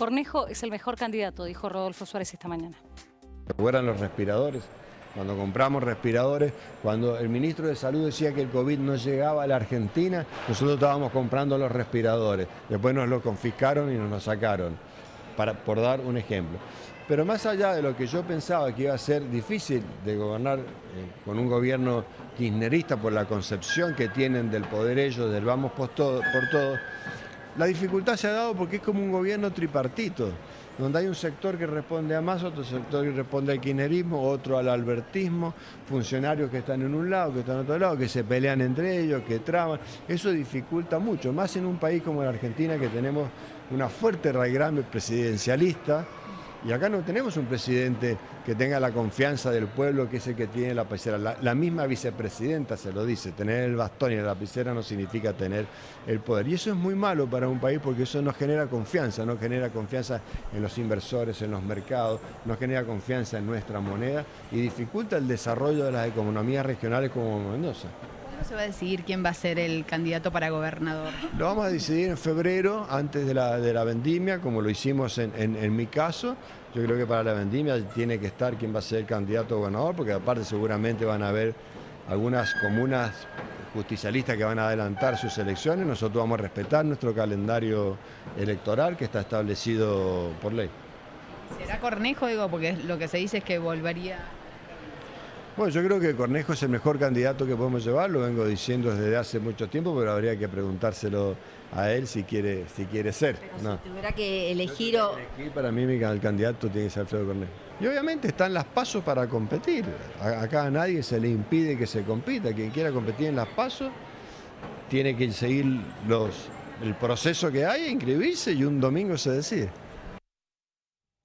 Cornejo es el mejor candidato, dijo Rodolfo Suárez esta mañana. ¿Recuerdan los respiradores? Cuando compramos respiradores, cuando el ministro de Salud decía que el COVID no llegaba a la Argentina, nosotros estábamos comprando los respiradores. Después nos lo confiscaron y nos lo sacaron, para, por dar un ejemplo. Pero más allá de lo que yo pensaba que iba a ser difícil de gobernar eh, con un gobierno kirchnerista por la concepción que tienen del poder ellos, del vamos por todo, por todo, la dificultad se ha dado porque es como un gobierno tripartito, donde hay un sector que responde a más, otro sector que responde al kirchnerismo, otro al albertismo, funcionarios que están en un lado, que están en otro lado, que se pelean entre ellos, que traban. Eso dificulta mucho, más en un país como la Argentina que tenemos una fuerte raigambre presidencialista, y acá no tenemos un presidente que tenga la confianza del pueblo, que es el que tiene la lapicera. La, misma vicepresidenta se lo dice, tener el bastón y la lapicera no significa tener el poder. Y eso es muy malo para un país porque eso no genera confianza, no genera confianza en los inversores, en los mercados, no genera confianza en nuestra moneda y dificulta el desarrollo de las economías regionales como Mendoza. ¿Cuándo se va a decidir quién va a ser el candidato para gobernador? Lo vamos a decidir en febrero, antes de la, de la vendimia, como lo hicimos en, en, mi caso. Yo creo que para la vendimia tiene que estar quién va a ser el candidato a gobernador, porque aparte seguramente van a haber algunas comunas justicialistas que van a adelantar sus elecciones. Nosotros vamos a respetar nuestro calendario electoral que está establecido por ley. ¿Será Cornejo, digo, porque lo que se dice es que volvería bueno, yo creo que Cornejo es el mejor candidato que podemos llevar, lo vengo diciendo desde hace mucho tiempo, pero habría que preguntárselo a él si quiere, si quiere ser. si tuviera que elegir o... para mí el candidato tiene que ser Alfredo Cornejo. Y obviamente están las pasos para competir. Acá a nadie se le impide que se compita. Quien quiera competir en las pasos tiene que seguir los, el proceso que hay, inscribirse y un domingo se decide.